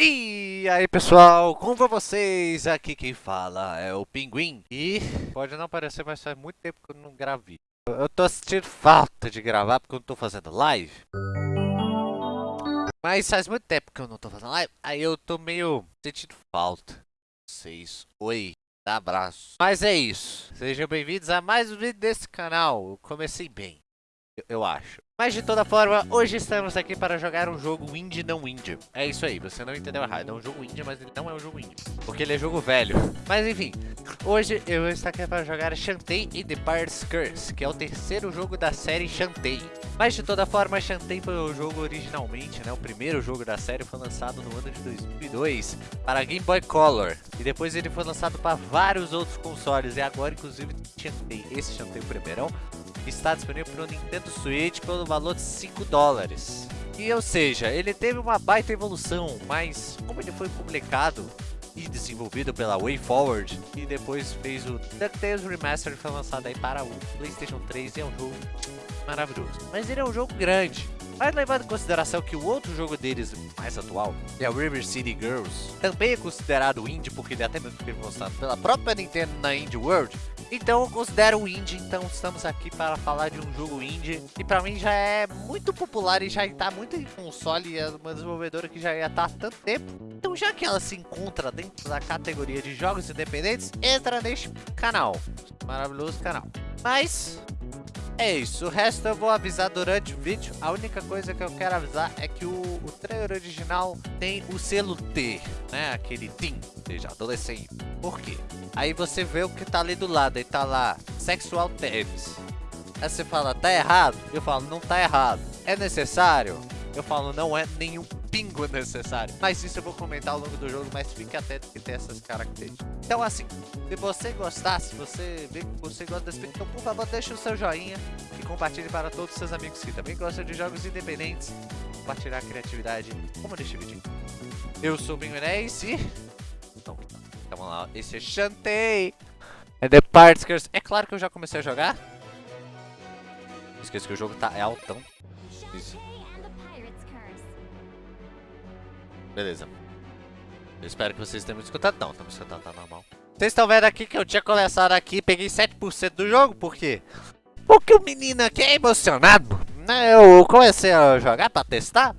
E aí pessoal, como vai vocês? Aqui quem fala é o Pinguim. E pode não parecer, mas faz muito tempo que eu não gravei Eu tô sentindo falta de gravar porque eu não tô fazendo live. Mas faz muito tempo que eu não tô fazendo live Aí eu tô meio sentindo falta. Vocês, oi, abraço. Mas é isso, sejam bem-vindos a mais um vídeo desse canal. Eu comecei bem, eu, acho mas de toda forma, hoje estamos aqui para jogar um jogo indie não indie. É isso aí, você não entendeu errado. É um jogo indie, mas ele não é um jogo indie. Porque ele é jogo velho. Mas enfim, hoje eu vou estar aqui para jogar Shantae e The Pirate's Curse, que é o terceiro jogo da série Shantae. Mas de toda forma, Shantae foi o jogo originalmente, né? O primeiro jogo da série foi lançado no ano de 2002 para Game Boy Color. E depois ele foi lançado para vários outros consoles. E agora, inclusive, Shantae, esse Shantae o primeirão, está disponível para o Nintendo Switch pelo valor de 5 dólares. E ou seja, ele teve uma baita evolução, mas como ele foi publicado e desenvolvido pela WayForward e depois fez o DuckTales Remastered que foi lançado aí para o Playstation 3 e é um jogo maravilhoso. Mas ele é um jogo grande, mas levando em consideração que o outro jogo deles mais atual é o River City Girls, também é considerado indie porque ele é até mesmo foi lançado pela própria Nintendo na Indie World, então eu considero indie, então estamos aqui para falar de um jogo indie e para mim já é muito popular e já está muito em console e é uma desenvolvedora que já estar há tanto tempo. Então já que ela se encontra dentro da categoria de jogos independentes, entra neste canal, maravilhoso canal. Mas é isso, o resto eu vou avisar durante o vídeo. A única coisa que eu quero avisar é que o, o trailer original tem o selo T, né? Aquele TIM, ou seja, adolescente. Por quê? Aí você vê o que tá ali do lado, aí tá lá, Sexual Tabs. Aí você fala, tá errado? Eu falo, não tá errado. É necessário? Eu falo, não é nenhum pingo necessário. Mas isso eu vou comentar ao longo do jogo, mas fique atento que tem essas características. Então assim, se você gostar, se você vê que você gosta desse vídeo, então por favor deixe o seu joinha e compartilhe para todos os seus amigos que também gostam de jogos independentes. Compartilhar a criatividade, como neste vídeo. Eu sou o Pinguinés e... Então, vamos lá, esse é Chantei! É The Parts É claro que eu já comecei a jogar. Esqueci que o jogo tá é altão. Isso. Beleza. Eu espero que vocês tenham me escutado. Não, me escutando, tá normal. Vocês estão vendo aqui que eu tinha começado aqui peguei 7% do jogo, por quê? Porque o menino aqui é emocionado. Né? Eu comecei a jogar pra testar.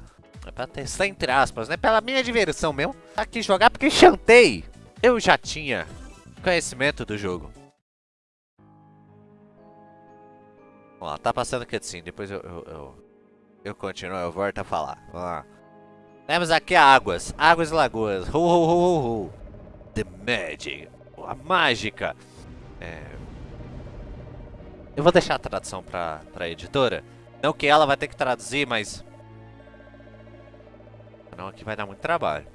Pra testar entre aspas, né? Pela minha diversão mesmo. Aqui jogar porque chantei. Eu já tinha conhecimento do jogo. Vamos lá, tá passando cutscene, depois eu, eu, eu, eu continuo, eu volto a falar. Vamos lá. Temos aqui águas, águas e lagoas. Ho, ho, ho, ho, ho. The Magic. A mágica. É... Eu vou deixar a tradução pra, pra editora. Não que ela vai ter que traduzir, mas... Não, aqui vai dar muito trabalho.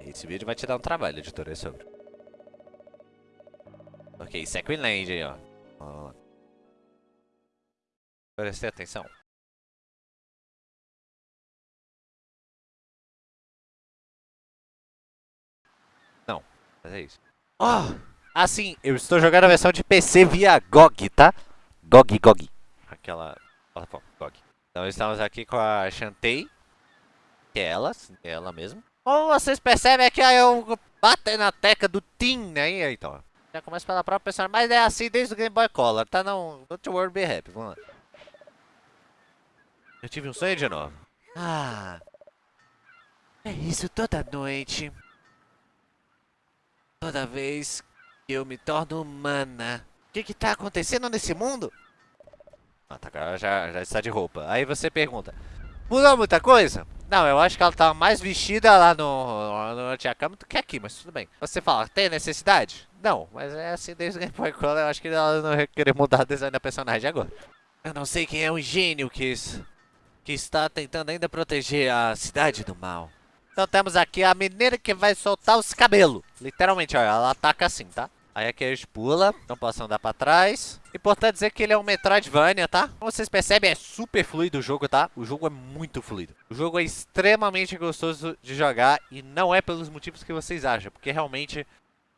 Esse vídeo vai te dar um trabalho, editora, é sobre. Ok, Second Land aí, ó. Preste atenção. Não, mas é isso. Oh, assim, eu estou jogando a versão de PC via GOG, tá? GOG, GOG. Aquela plataforma, GOG. Então estamos aqui com a Shantae. Que é ela, é ela mesmo. Como vocês percebem que eu bato na teca do Team, né? Então, já começa pela própria personagem. Mas é assim desde o Game Boy Color, tá? Não, don't worry, be happy. Vamos lá. Eu tive um sonho de novo. Ah. É isso toda noite. Toda vez que eu me torno humana. O que que tá acontecendo nesse mundo? Ah, tá, já, já está de roupa. Aí você pergunta, mudou muita coisa? Não, eu acho que ela tá mais vestida lá no, no Cama do que aqui, mas tudo bem. Você fala, tem necessidade? Não, mas é assim desde o Game Boy Color, eu acho que ela não vai querer mudar o design da personagem agora. Eu não sei quem é o gênio que isso que está tentando ainda proteger a cidade do mal. Então temos aqui a menina que vai soltar os cabelos. Literalmente, olha, ela ataca assim, tá? Aí aqui a gente pula, não posso andar pra trás. Importante dizer que ele é um Metroidvania, tá? Como vocês percebem, é super fluido o jogo, tá? O jogo é muito fluido. O jogo é extremamente gostoso de jogar e não é pelos motivos que vocês acham. Porque realmente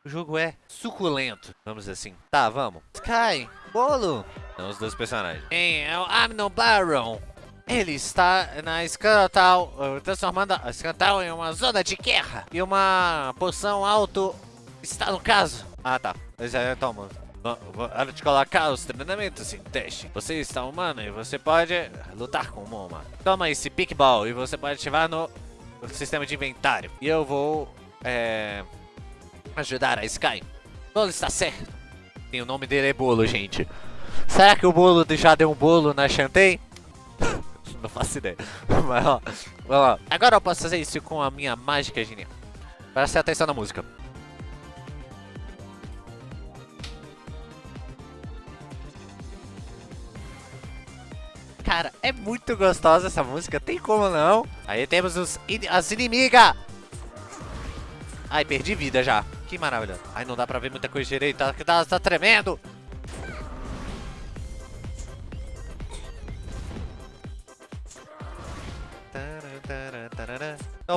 O jogo é suculento, vamos dizer assim. Tá, vamos. Sky, bolo. São os dois personagens. Quem é o Amnon Baron? Ele está na Scantal, transformando a Scantal em uma zona de guerra. E uma poção alto está no caso. Ah, tá. Então, mano. Hora de colocar os treinamentos em teste. Você está humano e você pode lutar com o Moma. Toma esse Pickball e você pode ativar no sistema de inventário. E eu vou é, ajudar a Sky. Bolo está certo. E o nome dele é Bolo, gente. Será que o Bolo já deu um bolo na Shantae? Não faço ideia. Mas ó, vamos lá. Agora eu posso fazer isso com a minha mágica genial. Preste atenção na música. Cara, é muito gostosa essa música, tem como não? Aí temos os, as inimigas. Ai, perdi vida já. Que maravilha. Ai, não dá pra ver muita coisa direito, tá, tá, tá tremendo.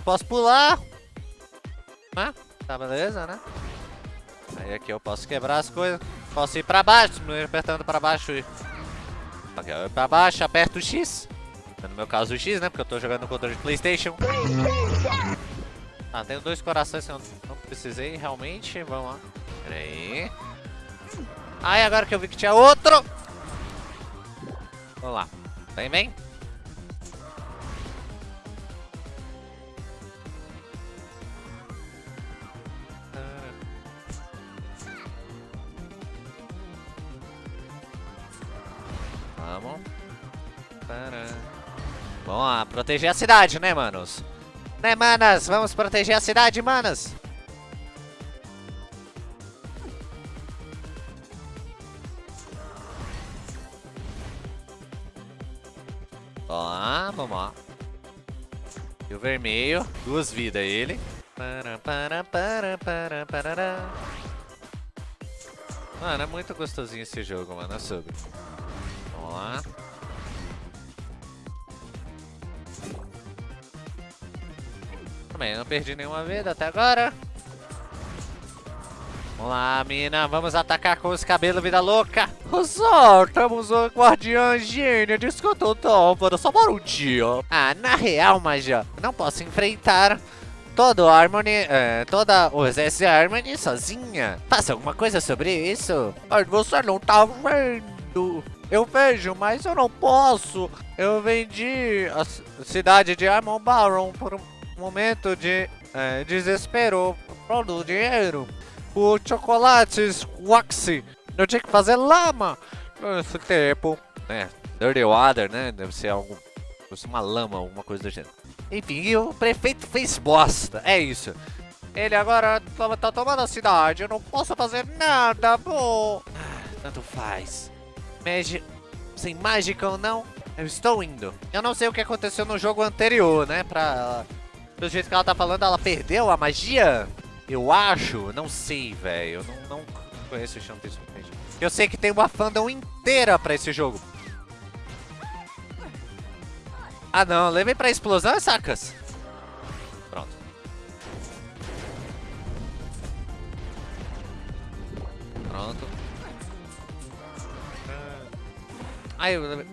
Eu posso pular. Ah, tá beleza, né? Aí aqui eu posso quebrar as coisas. Posso ir pra baixo, apertando pra baixo eu pra baixo, aperto o X. No meu caso o X, né? Porque eu tô jogando no controle de Playstation. Ah, tenho dois corações que eu não precisei realmente. Vamos lá. Pera aí. Ai, agora que eu vi que tinha outro. Vamos lá. Vem, vem. Proteger a cidade, né, manos? Né, manas? Vamos proteger a cidade, manas. Lá, vamos lá. E o vermelho, duas vidas ele. Mano, é muito gostosinho esse jogo, mano. É sobre. Vamos lá. Também não perdi nenhuma vida até agora. Vamos lá, mina. Vamos atacar com os cabelos, vida louca. Soltamos o guardião gênio. Desconto o topo. Só por um dia. Ah, na real, Magia, não posso enfrentar todo Harmony, é, toda o exército Harmony sozinha. Faça alguma coisa sobre isso. Mas você não tá vendo. Eu vejo, mas eu não posso. Eu vendi a cidade de Armon Baron por um momento de é, desespero do dinheiro. O chocolates Waxy. Eu tinha que fazer lama nesse tempo. É, Dirty Water, né? Deve ser algo. Ser uma lama, alguma coisa do gênero. Enfim, o prefeito fez bosta. É isso. Ele agora tá tomando a cidade. Eu não posso fazer nada, pô. Ah, tanto faz. Magi... Sem mágica ou não, eu estou indo. Eu não sei o que aconteceu no jogo anterior, né? Pra... Do jeito que ela tá falando, ela perdeu a magia? Eu acho, não sei, velho. Eu não, não conheço o suficiente. Eu sei que tem uma fandom inteira pra esse jogo. Ah não, levei pra explosão, sacas? Pronto. Pronto. Ai, eu... Fiquei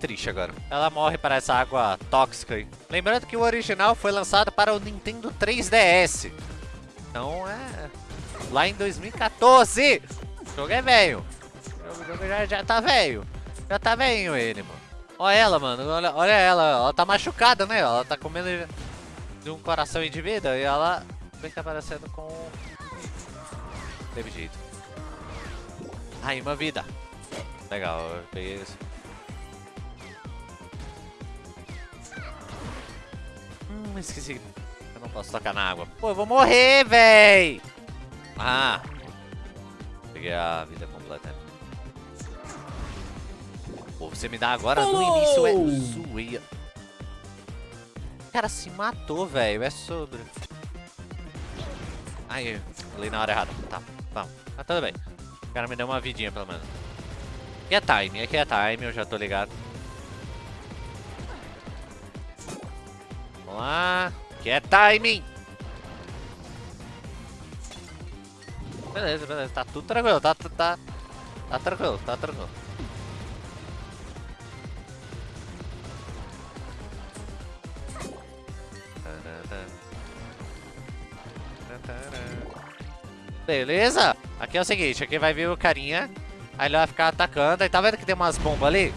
triste agora. Ela morre para essa água tóxica aí. Lembrando que o original foi lançado para o Nintendo 3DS. Então é... Lá em 2014. O jogo é velho. O jogo já, já tá velho. Já tá velho ele, mano. Olha ela, mano. Olha, olha ela. Ela tá machucada, né? Ela tá comendo de um coração de vida e ela vem tá aparecendo com... Teve jeito. Ai, uma vida. Legal, eu peguei isso. Hum, esqueci. Eu não posso tocar na água. Pô, eu vou morrer, véi! Ah! Peguei a vida completa. Pô, você me dá agora no início é zoeira. O cara se matou, velho. É sobre. Ai, falei na hora errada. Tá, vamos. Tá tudo bem. O cara me deu uma vidinha, pelo menos. Aqui é time, aqui é time, eu já tô ligado. lá. Que é timing. Beleza, beleza. Tá tudo tranquilo. Tá, tá, tá, tá tranquilo, tá tranquilo. Beleza? Aqui é o seguinte, aqui vai vir o carinha. Aí ele vai ficar atacando. Aí tá vendo que tem umas bombas ali?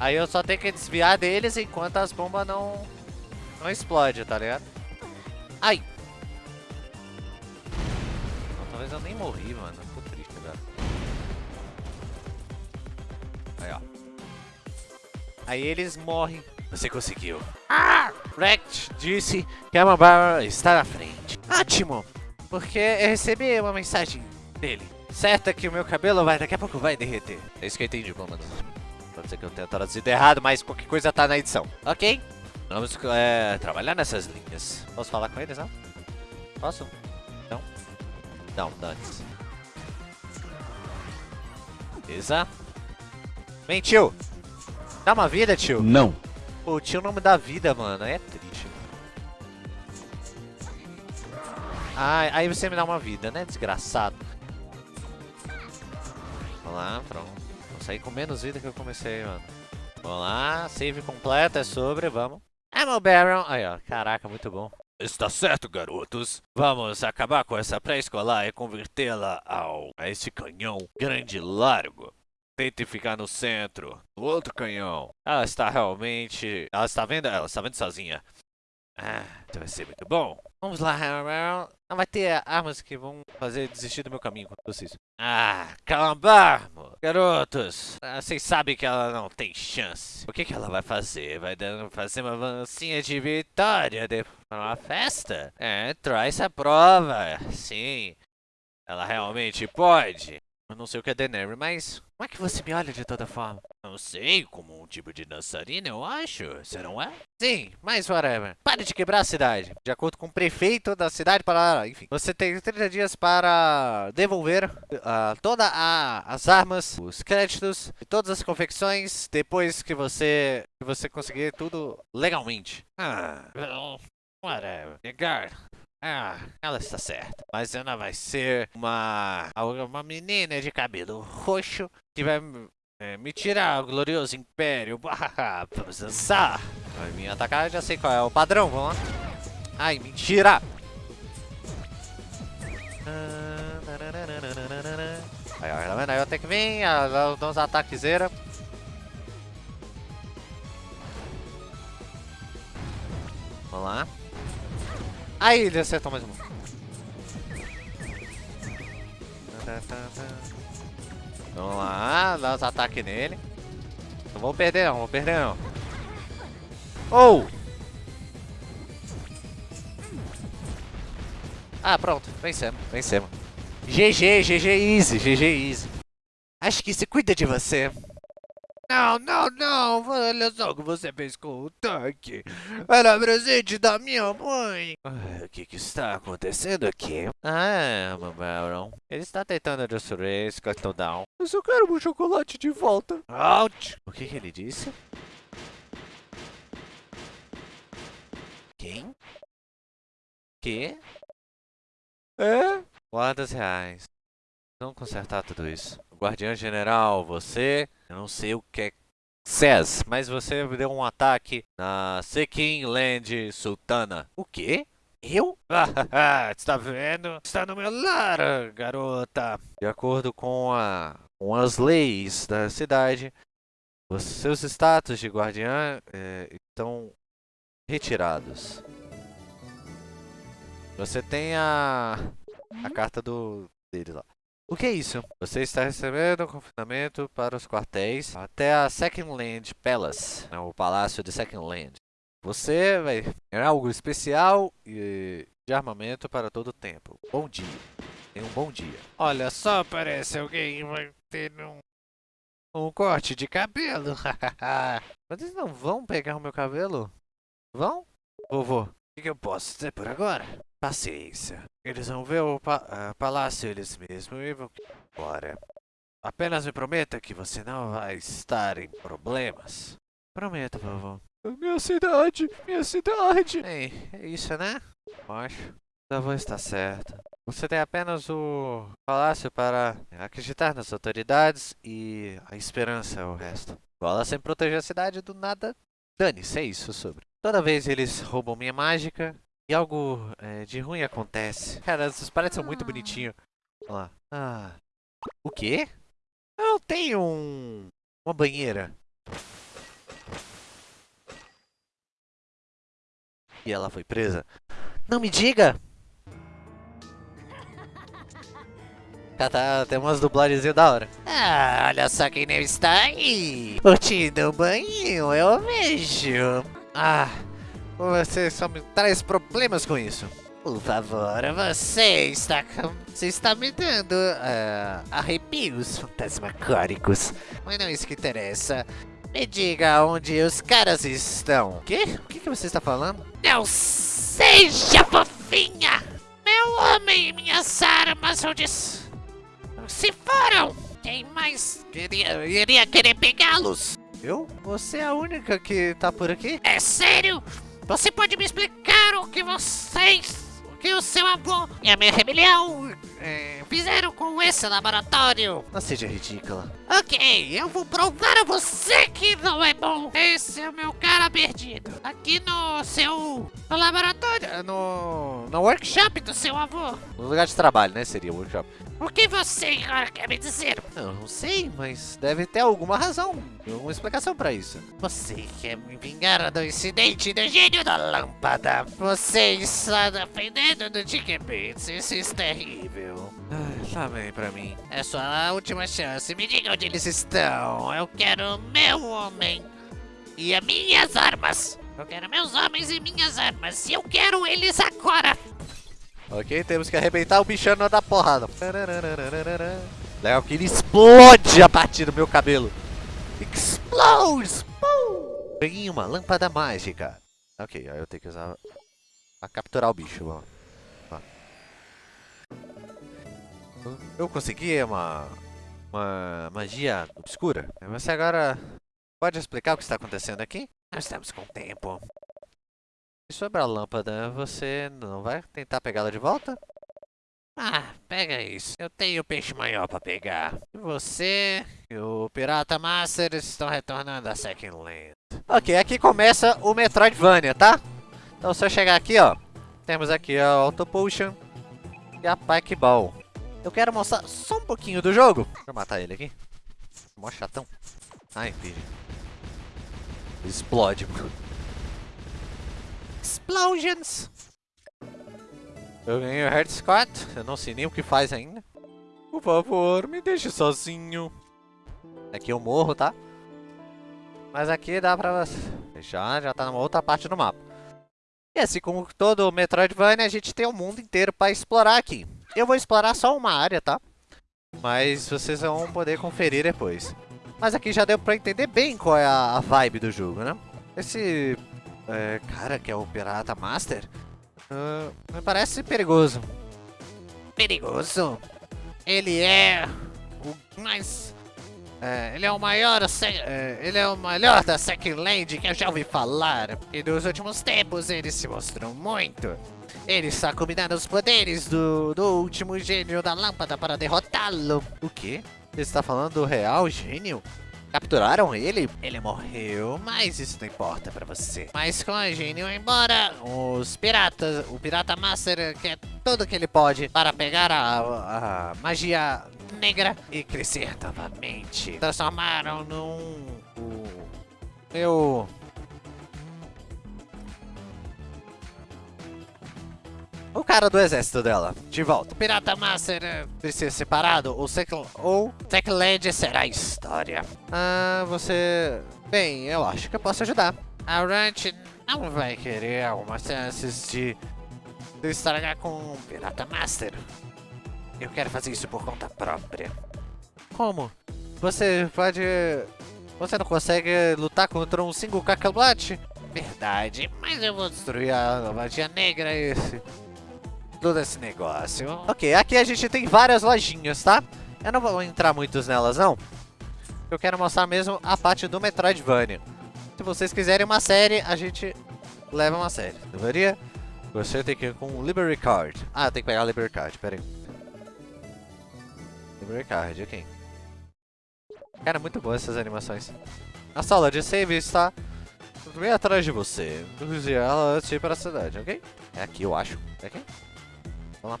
Aí eu só tenho que desviar deles enquanto as bombas não não explodem, tá ligado? Ai! Não, talvez eu nem morri, mano. Tô triste agora. Aí, ó. Aí eles morrem. Você conseguiu. Ah! Rect disse que a Mambara está na frente. Ótimo! Porque eu recebi uma mensagem dele. Certo é que o meu cabelo vai, daqui a pouco vai derreter. É isso que eu entendi, mano. Pode ser que eu tenha traduzido errado, mas qualquer coisa tá na edição. Ok? Vamos é, trabalhar nessas linhas. Posso falar com eles, não? Posso? Não? Não, antes. Beleza. Vem, tio. Dá uma vida, tio. Não. Pô, o tio não me dá vida, mano. É triste. Ah, aí você me dá uma vida, né? Desgraçado. Vamos lá, pronto. Vou sair com menos vida que eu comecei, mano. Vamos lá, save completo, é sobre, vamos. Ammo Baron. Aí, ó. Caraca, muito bom. Está certo, garotos. Vamos acabar com essa pré-escolar e convertê-la ao... a esse canhão grande e largo. Tente ficar no centro. O outro canhão. Ela está realmente... Ela está vendo? Ela está vendo sozinha. Ah, então vai ser muito bom. Vamos lá. Não vai ter armas que vão fazer desistir do meu caminho com vocês. Ah, calambarmo! Garotos, ah, vocês sabem que ela não tem chance. O que, que ela vai fazer? Vai fazer uma vancinha de vitória depois uma festa? É, traz essa prova. Sim, ela realmente pode. Eu não sei o que é Daenerys, mas como é que você me olha de toda forma? Não sei, como um tipo de dançarina, eu acho. Você não é? Sim, mas whatever. Pare de quebrar a cidade. De acordo com o prefeito da cidade para... Enfim, você tem 30 dias para devolver uh, todas as armas, os créditos e todas as confecções depois que você, que você conseguir tudo legalmente. Ah, whatever. Negar. Ah, ela está certa. Mas ela vai ser uma, uma menina de cabelo roxo que vai é, me tirar o glorioso império. Vamos dançar. Vai me atacar, já sei qual é o padrão. Vamos lá. Ai, mentira. Aí, ó, tá? Aí eu tenho que vir, dar uns ataques zera. Vamos lá. Aí ele acertou mais um. Vamos lá, dá uns ataques nele. Não vou perder não, vou perder não. Oh! Ah, pronto, vencemos, vencemos. GG, GG easy, GG easy. Acho que se cuida de você. Não, não, não, olha só o que você fez com o tanque. Era presente da minha mãe. O que, que está acontecendo aqui? Ah, meu Baron. Ele está tentando destruir esse cartão down. Eu só quero meu chocolate de volta. Out! O que, que ele disse? Quem? Que? É? Guardas reais. Vamos consertar tudo isso. Guardião General, você... Eu não sei o que é Cés, mas você deu um ataque na Sekin Land Sultana. O quê? Eu? Está vendo? Está no meu lar, garota. De acordo com, a, com as leis da cidade, os seus status de guardiã é, estão retirados. Você tem a, a carta do dele lá. O que é isso? Você está recebendo confinamento para os quartéis até a Second Land Palace, né, o Palácio de Second Land. Você vai ter algo especial e de armamento para todo o tempo. Bom dia. Tenha um bom dia. Olha só, parece alguém vai ter um, um corte de cabelo. Mas eles não vão pegar o meu cabelo? Vão? Vovô, o que, que eu posso fazer por agora? Paciência. Eles vão ver o pa uh, palácio eles mesmos e vão embora. Apenas me prometa que você não vai estar em problemas. Prometo, vovô. Minha cidade, minha cidade. Ei, é isso, né? Acho. A avó está certa. Você tem apenas o palácio para acreditar nas autoridades e a esperança é o resto. Gola sempre proteger a cidade do nada. Dane-se, é isso sobre. Toda vez eles roubam minha mágica e algo é, de ruim acontece. Cara, esses paredes são muito bonitinhos. Olha lá. Ah. O quê? Eu tenho um... Uma banheira. E ela foi presa. Não me diga! Tá, tá, tem umas dublagens da hora. Ah, olha só quem não está aí. O banho, eu vejo. Ah, você só me traz problemas com isso. Por favor, você está, você está me dando uh, arrepios fantasmagóricos. Mas não é isso que interessa. Me diga onde os caras estão. O quê? O que, que você está falando? Não seja fofinha! Meu homem e minhas armas onde se foram! Quem mais queria, iria querer pegá-los? Eu? Você é a única que tá por aqui? É sério? Você pode me explicar o que vocês que o seu avô e a minha rebelião é, fizeram com esse laboratório. Não seja ridícula. Ok, eu vou provar a você que não é bom. Esse é o meu cara perdido. Aqui no seu no laboratório, no, no workshop do seu avô. No lugar de trabalho, né? Seria o workshop. O que você agora quer me dizer? Eu não sei, mas deve ter alguma razão, alguma explicação para isso. Você quer me vingar do incidente do gênio da lâmpada? Você está defendendo do Dick Bates, isso é terrível. Ai, tá bem pra mim. É sua última chance, me diga onde eles estão. Eu quero meu homem e as minhas armas. Eu quero meus homens e minhas armas, e eu quero eles agora. Ok, temos que arrebentar o bichano da porrada. Legal que ele explode a partir do meu cabelo. Explodes! Peguei uma lâmpada mágica. Ok, aí eu tenho que usar pra capturar o bicho. Vamos. Eu consegui uma, uma magia obscura. Você agora pode explicar o que está acontecendo aqui? Nós estamos com tempo. E sobre a lâmpada, você não vai tentar pegá-la de volta? Ah, pega isso. Eu tenho peixe maior pra pegar. Você e o Pirata Master estão retornando a Second Land. Ok, aqui começa o Metroidvania, tá? Então se eu chegar aqui, ó. Temos aqui a Auto Potion e a Pike Ball. Eu quero mostrar só um pouquinho do jogo. Deixa eu matar ele aqui. Mó chatão. Ai, filho. Explode. Explosions! Eu ganhei o Heart Squad, eu não sei nem o que faz ainda. Por favor, me deixe sozinho. Aqui eu morro, tá? Mas aqui dá pra já, já tá numa outra parte do mapa. E assim como todo Metroidvania, a gente tem o mundo inteiro pra explorar aqui. Eu vou explorar só uma área, tá? Mas vocês vão poder conferir depois. Mas aqui já deu pra entender bem qual é a vibe do jogo, né? Esse é, cara, que é o Pirata Master, uh, me parece perigoso. Perigoso? Ele é o mais... É, ele é o maior, é, ele é o melhor da Second Land que eu já ouvi falar. E nos últimos tempos ele se mostrou muito. Ele está combinando os poderes do, do último gênio da lâmpada para derrotá-lo. O quê? Você está falando do real gênio? Capturaram ele? Ele morreu, mas isso não importa pra você. Mas com a Gênio embora, os piratas, o Pirata Master quer tudo que ele pode para pegar a, a magia negra e crescer novamente. Transformaram num... O, meu o cara do exército dela, de volta. O Pirata Master eh, precisa ser separado, ou, Second, ou Techland será história. Ah, você... Bem, eu acho que eu posso ajudar. A Ranch não vai querer algumas chances de, de estragar com o Pirata Master. Eu quero fazer isso por conta própria. Como? Você pode... Você não consegue lutar contra um single Cacablate? Verdade, mas eu vou destruir a magia negra esse todo esse negócio. Ok, aqui a gente tem várias lojinhas, tá? Eu não vou entrar muitos nelas, não. Eu quero mostrar mesmo a parte do Metroidvania. Se vocês quiserem uma série, a gente leva uma série. Deveria? Você tem que ir com o Liberty Card. Ah, tem que pegar o Liberty Card, pera aí. Liberty Card, ok. Cara, muito boa essas animações. A sala de save está bem atrás de você. Use ela antes de ir para a cidade, ok? É aqui, eu acho. É aqui? Vamos lá.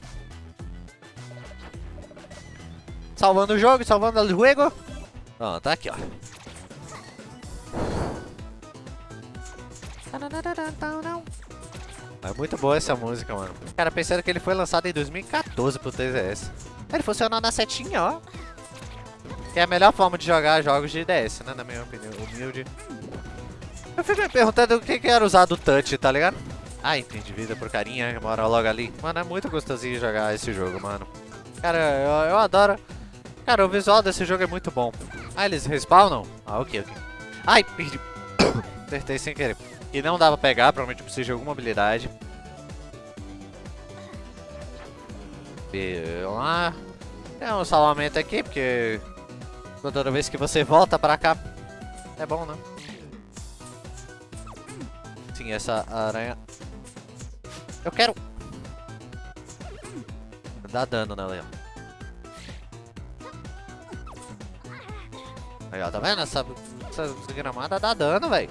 Salvando o jogo, salvando o jogo. Ó, tá aqui, ó. É muito boa essa música, mano. Cara, pensando que ele foi lançado em 2014 pro 3DS. Ele funcionou na setinha, ó. Que é a melhor forma de jogar jogos de DS, né? Na minha opinião, humilde. Eu fico me perguntando o que era usar do touch, tá ligado? Ah, entendi, vida por carinha, mora logo ali. Mano, é muito gostosinho jogar esse jogo, mano. Cara, eu, eu adoro. Cara, o visual desse jogo é muito bom. Ah, eles respawnam? Ah, ok, ok. Ai, perdi. Acertei sem querer. E não dava pra pegar, provavelmente eu preciso de alguma habilidade. E lá. Tem um salvamento aqui, porque toda vez que você volta pra cá, é bom, né? Sim, essa aranha... Eu quero... Dá dano nela, Leão. Aí, ó, tá vendo? Essa, essa gramada dá dano, velho.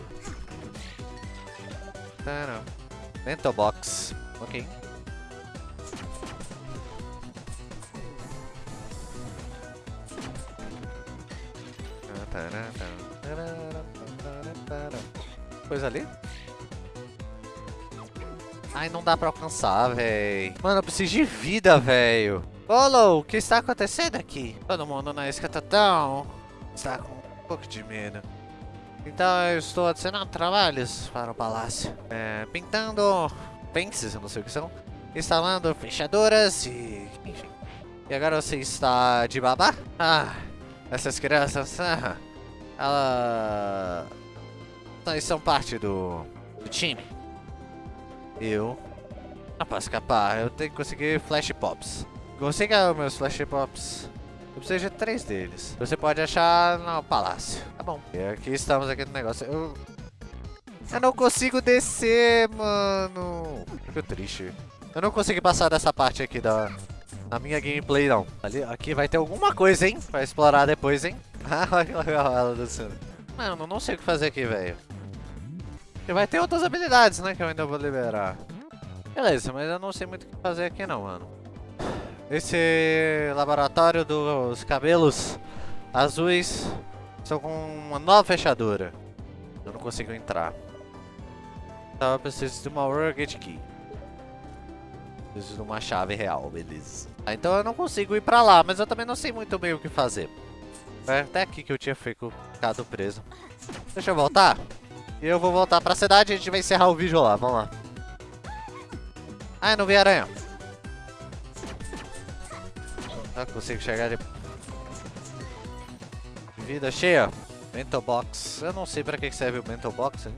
Mental Box. Ok. Coisa ali? Ai, não dá pra alcançar, véi. Mano, eu preciso de vida, velho. Olo, o que está acontecendo aqui? Todo mundo na escatatão está com um pouco de medo. Então eu estou adicionando trabalhos para o palácio. É, pintando pences, eu não sei o que são. Instalando fechaduras e... enfim. E agora você está de babá? Ah, essas crianças... Ah, ela... Elas são parte do, do time. Eu não posso escapar, eu tenho que conseguir flash pops. Consiga meus flash pops. Eu preciso de três deles. Você pode achar no palácio. Tá bom. E aqui estamos aqui no negócio. Eu... Eu não consigo descer, mano. Fico triste. Eu não consegui passar dessa parte aqui da... Na minha gameplay, não. Ali, aqui vai ter alguma coisa, hein? Pra explorar depois, hein? Ah, olha que legal ela descendo. Mano, não sei o que fazer aqui, velho. E vai ter outras habilidades, né? Que eu ainda vou liberar. Beleza, mas eu não sei muito o que fazer aqui, não, mano. Esse laboratório dos cabelos azuis estão com uma nova fechadura. Eu não consigo entrar. Então eu preciso de uma Rugged Key. Preciso de uma chave real, beleza. Ah, então eu não consigo ir pra lá, mas eu também não sei muito bem o que fazer. É até aqui que eu tinha ficado preso. Deixa eu voltar. E eu vou voltar pra cidade e a gente vai encerrar o vídeo lá. Vamos lá. Ah, não vi aranha. Ah, consigo chegar de... Vida cheia. Mental Box. Eu não sei pra que serve o Mental Box. Hein?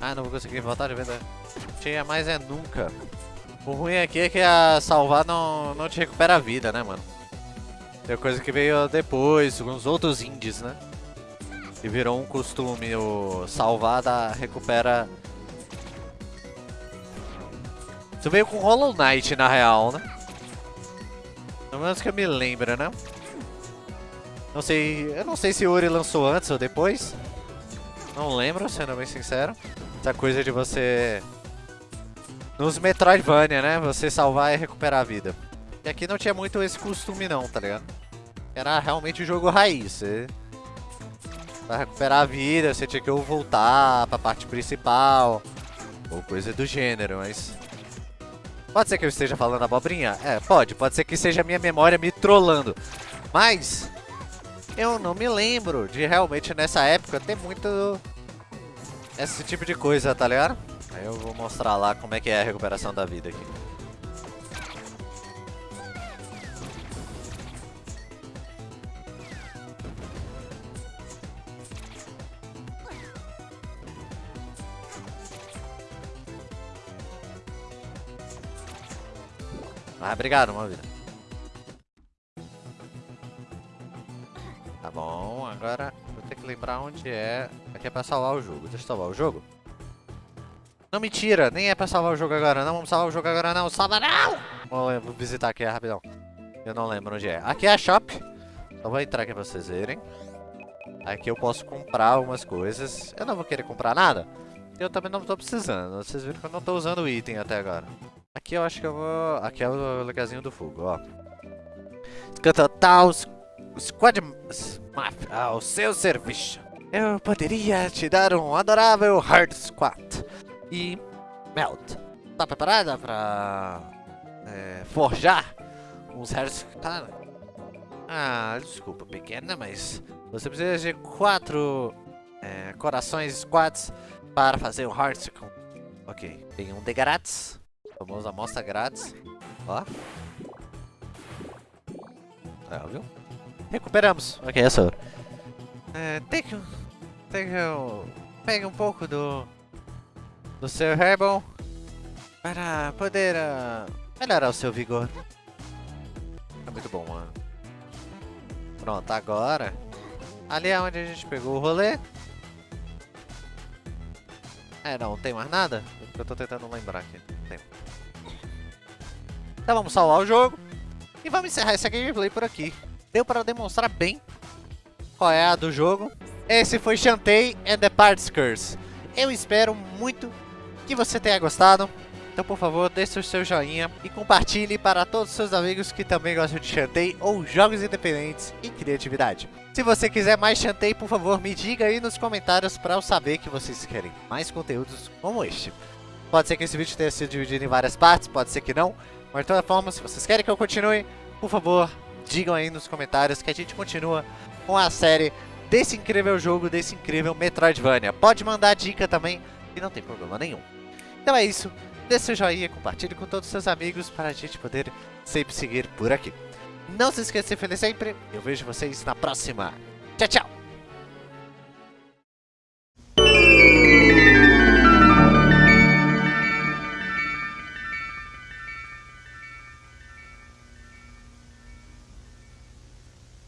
Ah, não vou conseguir voltar de vida cheia, mas é nunca. O ruim aqui é que a salvar não, não te recupera a vida, né, mano? Tem coisa que veio depois, com os outros indies, né? E virou um costume, o salvar da, recupera... Isso veio com Hollow Knight, na real, né? Pelo menos que eu me lembro, né? Não sei, eu não sei se o Uri lançou antes ou depois. Não lembro, sendo bem sincero. Essa coisa de você... Nos Metroidvania, né? Você salvar e recuperar a vida. E aqui não tinha muito esse costume não, tá ligado? Era realmente o jogo raiz. Você... Pra recuperar a vida, você tinha que ou voltar pra parte principal. Ou coisa do gênero, mas... Pode ser que eu esteja falando abobrinha? É, pode. Pode ser que seja a minha memória me trollando. Mas... Eu não me lembro de realmente nessa época ter muito... Esse tipo de coisa, tá ligado? Aí eu vou mostrar lá como é que é a recuperação da vida aqui. Ah, obrigado, uma vida. Tá bom, agora vou ter que lembrar onde é. Aqui é pra salvar o jogo. Deixa eu salvar o jogo. Não me tira, nem é pra salvar o jogo agora. Não vamos salvar o jogo agora, não. Salva não! Vou, visitar aqui rapidão. Eu não lembro onde é. Aqui é a shop. Então vou entrar aqui pra vocês verem. Aqui eu posso comprar algumas coisas. Eu não vou querer comprar nada. Eu também não tô precisando. Vocês viram que eu não tô usando item até agora. Aqui eu acho que eu vou... Aqui é o lugarzinho do fogo, ó. Total Squad Mafia ao seu serviço. Eu poderia te dar um adorável Hard Squat. E... Melt. Tá preparada pra... É, forjar uns Hard Squat? Ah, desculpa, pequena, mas... Você precisa de quatro... É, corações squats para fazer o Hard Squat. Ok. Tem um de grátis. Famosa amostra grátis. Ó. É, viu? Recuperamos. Ok, é só. É, tem que... Tem que... Pegue um pouco do... Do seu Herbal. Para poder... Uh, melhorar o seu vigor. É muito bom, mano. Pronto, agora... Ali é onde a gente pegou o rolê. É, não, tem mais nada? Eu tô tentando lembrar aqui. Então vamos salvar o jogo. E vamos encerrar essa gameplay por aqui. Deu para demonstrar bem qual é a do jogo. Esse foi Shantae and the Parts Curse. Eu espero muito que você tenha gostado. Então, por favor, deixe o seu joinha e compartilhe para todos os seus amigos que também gostam de Shantae ou jogos independentes e criatividade. Se você quiser mais Shantae, por favor, me diga aí nos comentários para eu saber que vocês querem mais conteúdos como este. Pode ser que esse vídeo tenha sido dividido em várias partes, pode ser que não. Mas de toda forma, se vocês querem que eu continue, por favor, digam aí nos comentários que a gente continua com a série desse incrível jogo, desse incrível Metroidvania. Pode mandar dica também, e não tem problema nenhum. Então é isso, deixe seu joinha, compartilhe com todos os seus amigos para a gente poder sempre seguir por aqui. Não se esqueça de ser feliz sempre, eu vejo vocês na próxima. Tchau, tchau!